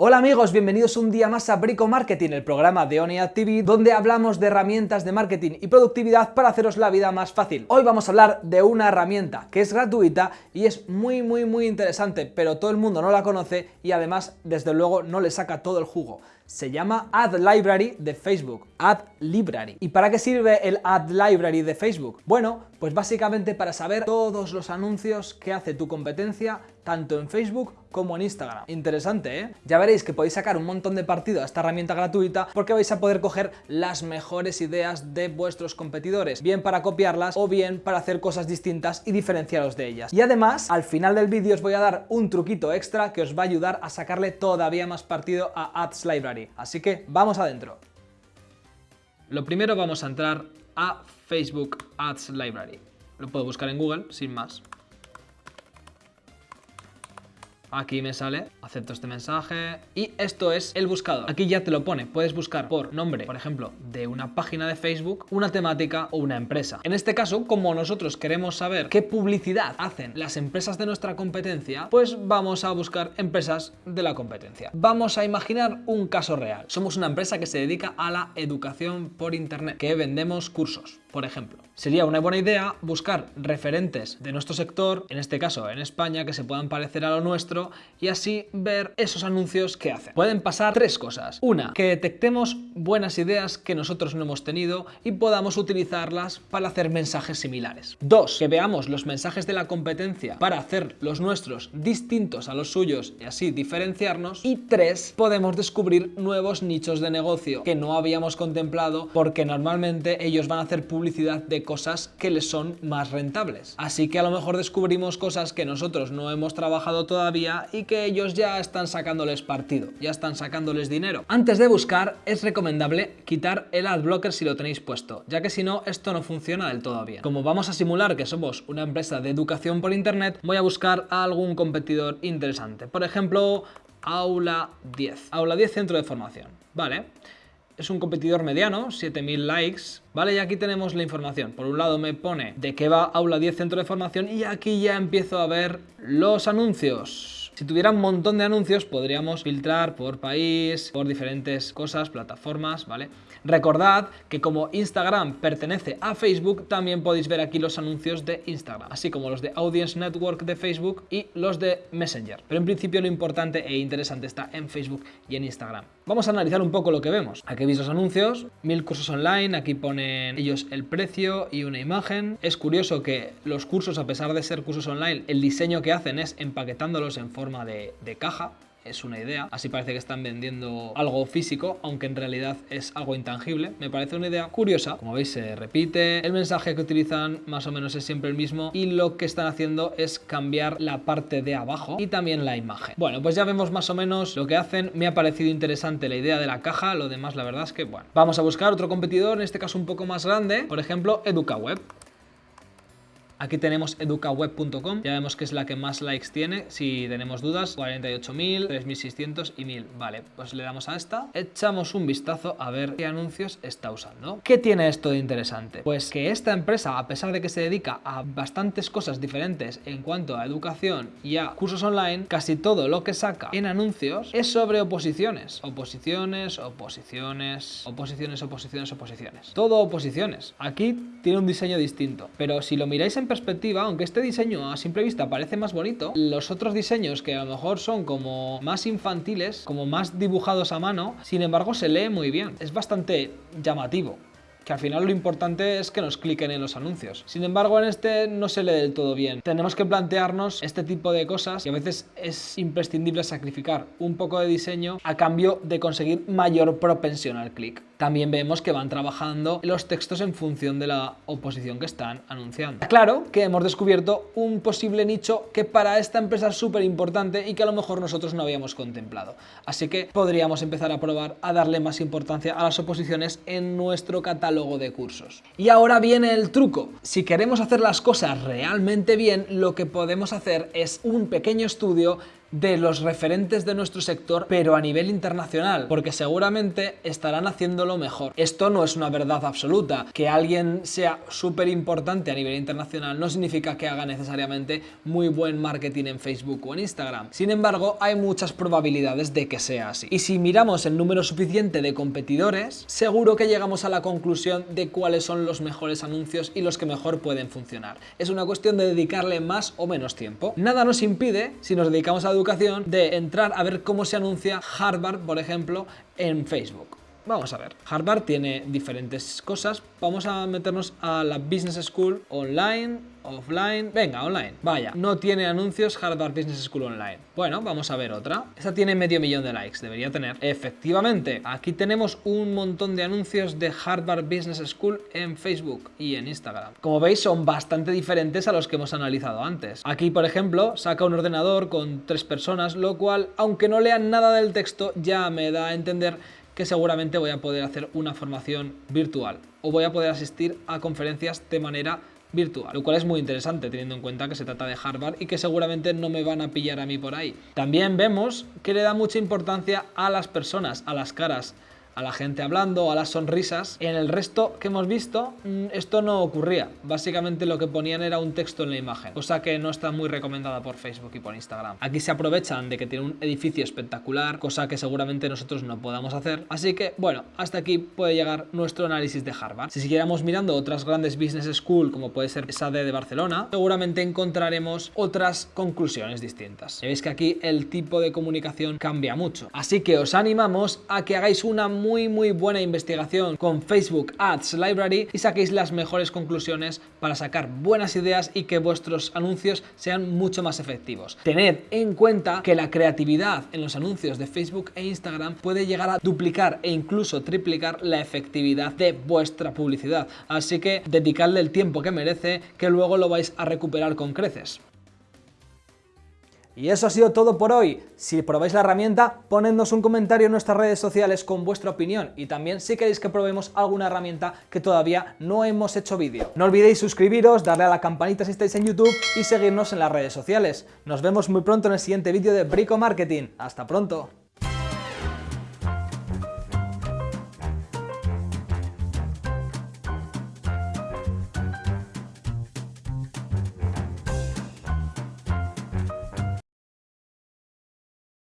Hola amigos, bienvenidos un día más a Brico Marketing, el programa de ONEAD TV, donde hablamos de herramientas de marketing y productividad para haceros la vida más fácil. Hoy vamos a hablar de una herramienta que es gratuita y es muy muy muy interesante, pero todo el mundo no la conoce y además desde luego no le saca todo el jugo se llama Ad Library de Facebook, Ad Library. ¿Y para qué sirve el Ad Library de Facebook? Bueno, pues básicamente para saber todos los anuncios que hace tu competencia tanto en Facebook como en Instagram. Interesante, ¿eh? Ya veréis que podéis sacar un montón de partido a esta herramienta gratuita porque vais a poder coger las mejores ideas de vuestros competidores, bien para copiarlas o bien para hacer cosas distintas y diferenciaros de ellas. Y además, al final del vídeo os voy a dar un truquito extra que os va a ayudar a sacarle todavía más partido a Ads Library. Así que vamos adentro. Lo primero vamos a entrar a Facebook Ads Library. Lo puedo buscar en Google, sin más. Aquí me sale, acepto este mensaje y esto es el buscador. Aquí ya te lo pone, puedes buscar por nombre, por ejemplo, de una página de Facebook, una temática o una empresa. En este caso, como nosotros queremos saber qué publicidad hacen las empresas de nuestra competencia, pues vamos a buscar empresas de la competencia. Vamos a imaginar un caso real. Somos una empresa que se dedica a la educación por internet, que vendemos cursos por ejemplo. Sería una buena idea buscar referentes de nuestro sector, en este caso en España, que se puedan parecer a lo nuestro y así ver esos anuncios que hacen. Pueden pasar tres cosas. Una, que detectemos buenas ideas que nosotros no hemos tenido y podamos utilizarlas para hacer mensajes similares. Dos, que veamos los mensajes de la competencia para hacer los nuestros distintos a los suyos y así diferenciarnos. Y tres, podemos descubrir nuevos nichos de negocio que no habíamos contemplado porque normalmente ellos van a hacer publicidad de cosas que les son más rentables. Así que a lo mejor descubrimos cosas que nosotros no hemos trabajado todavía y que ellos ya están sacándoles partido, ya están sacándoles dinero. Antes de buscar es recomendable quitar el adblocker si lo tenéis puesto, ya que si no esto no funciona del todo bien. Como vamos a simular que somos una empresa de educación por internet, voy a buscar a algún competidor interesante. Por ejemplo, Aula 10. Aula 10 Centro de Formación. Vale es un competidor mediano, 7000 likes, ¿vale? Y aquí tenemos la información. Por un lado me pone de qué va Aula 10 Centro de Formación y aquí ya empiezo a ver los anuncios. Si tuviera un montón de anuncios podríamos filtrar por país, por diferentes cosas, plataformas, ¿vale? Recordad que como Instagram pertenece a Facebook, también podéis ver aquí los anuncios de Instagram, así como los de Audience Network de Facebook y los de Messenger. Pero en principio lo importante e interesante está en Facebook y en Instagram. Vamos a analizar un poco lo que vemos. Aquí veis los anuncios, mil cursos online, aquí ponen ellos el precio y una imagen. Es curioso que los cursos, a pesar de ser cursos online, el diseño que hacen es empaquetándolos en forma de, de caja, es una idea. Así parece que están vendiendo algo físico, aunque en realidad es algo intangible. Me parece una idea curiosa. Como veis, se repite. El mensaje que utilizan más o menos es siempre el mismo y lo que están haciendo es cambiar la parte de abajo y también la imagen. Bueno, pues ya vemos más o menos lo que hacen. Me ha parecido interesante la idea de la caja. Lo demás, la verdad es que, bueno. Vamos a buscar otro competidor, en este caso un poco más grande. Por ejemplo, EducaWeb. Aquí tenemos educaweb.com, ya vemos que es la que más likes tiene, si tenemos dudas, 48.000, 3.600 y 1.000. Vale, pues le damos a esta, echamos un vistazo a ver qué anuncios está usando. ¿Qué tiene esto de interesante? Pues que esta empresa, a pesar de que se dedica a bastantes cosas diferentes en cuanto a educación y a cursos online, casi todo lo que saca en anuncios es sobre oposiciones. Oposiciones, oposiciones, oposiciones, oposiciones, oposiciones. Todo oposiciones. Aquí tiene un diseño distinto, pero si lo miráis en perspectiva, aunque este diseño a simple vista parece más bonito, los otros diseños que a lo mejor son como más infantiles, como más dibujados a mano, sin embargo se lee muy bien. Es bastante llamativo que al final lo importante es que nos cliquen en los anuncios. Sin embargo, en este no se lee del todo bien. Tenemos que plantearnos este tipo de cosas y a veces es imprescindible sacrificar un poco de diseño a cambio de conseguir mayor propensión al clic. También vemos que van trabajando los textos en función de la oposición que están anunciando. Claro que hemos descubierto un posible nicho que para esta empresa es súper importante y que a lo mejor nosotros no habíamos contemplado. Así que podríamos empezar a probar a darle más importancia a las oposiciones en nuestro catálogo de cursos. Y ahora viene el truco. Si queremos hacer las cosas realmente bien, lo que podemos hacer es un pequeño estudio de los referentes de nuestro sector, pero a nivel internacional, porque seguramente estarán haciéndolo mejor. Esto no es una verdad absoluta. Que alguien sea súper importante a nivel internacional no significa que haga necesariamente muy buen marketing en Facebook o en Instagram. Sin embargo, hay muchas probabilidades de que sea así. Y si miramos el número suficiente de competidores, seguro que llegamos a la conclusión de cuáles son los mejores anuncios y los que mejor pueden funcionar. Es una cuestión de dedicarle más o menos tiempo. Nada nos impide, si nos dedicamos a educación, de entrar a ver cómo se anuncia Harvard, por ejemplo, en Facebook. Vamos a ver, Harvard tiene diferentes cosas, vamos a meternos a la Business School online, offline, venga, online, vaya, no tiene anuncios Harvard Business School online. Bueno, vamos a ver otra, esta tiene medio millón de likes, debería tener. Efectivamente, aquí tenemos un montón de anuncios de Harvard Business School en Facebook y en Instagram. Como veis, son bastante diferentes a los que hemos analizado antes. Aquí, por ejemplo, saca un ordenador con tres personas, lo cual, aunque no lean nada del texto, ya me da a entender que seguramente voy a poder hacer una formación virtual o voy a poder asistir a conferencias de manera virtual, lo cual es muy interesante teniendo en cuenta que se trata de Harvard y que seguramente no me van a pillar a mí por ahí. También vemos que le da mucha importancia a las personas, a las caras, a la gente hablando, a las sonrisas. En el resto que hemos visto, mm, esto no ocurría. Básicamente lo que ponían era un texto en la imagen, cosa que no está muy recomendada por Facebook y por Instagram. Aquí se aprovechan de que tiene un edificio espectacular, cosa que seguramente nosotros no podamos hacer. Así que, bueno, hasta aquí puede llegar nuestro análisis de Harvard. Si siguiéramos mirando otras grandes business school, como puede ser SADE de Barcelona, seguramente encontraremos otras conclusiones distintas. Veis que aquí el tipo de comunicación cambia mucho. Así que os animamos a que hagáis una muy muy muy buena investigación con Facebook Ads Library y saquéis las mejores conclusiones para sacar buenas ideas y que vuestros anuncios sean mucho más efectivos. Tened en cuenta que la creatividad en los anuncios de Facebook e Instagram puede llegar a duplicar e incluso triplicar la efectividad de vuestra publicidad. Así que dedicadle el tiempo que merece que luego lo vais a recuperar con creces. Y eso ha sido todo por hoy. Si probáis la herramienta, ponednos un comentario en nuestras redes sociales con vuestra opinión y también si queréis que probemos alguna herramienta que todavía no hemos hecho vídeo. No olvidéis suscribiros, darle a la campanita si estáis en YouTube y seguirnos en las redes sociales. Nos vemos muy pronto en el siguiente vídeo de Brico Marketing. ¡Hasta pronto!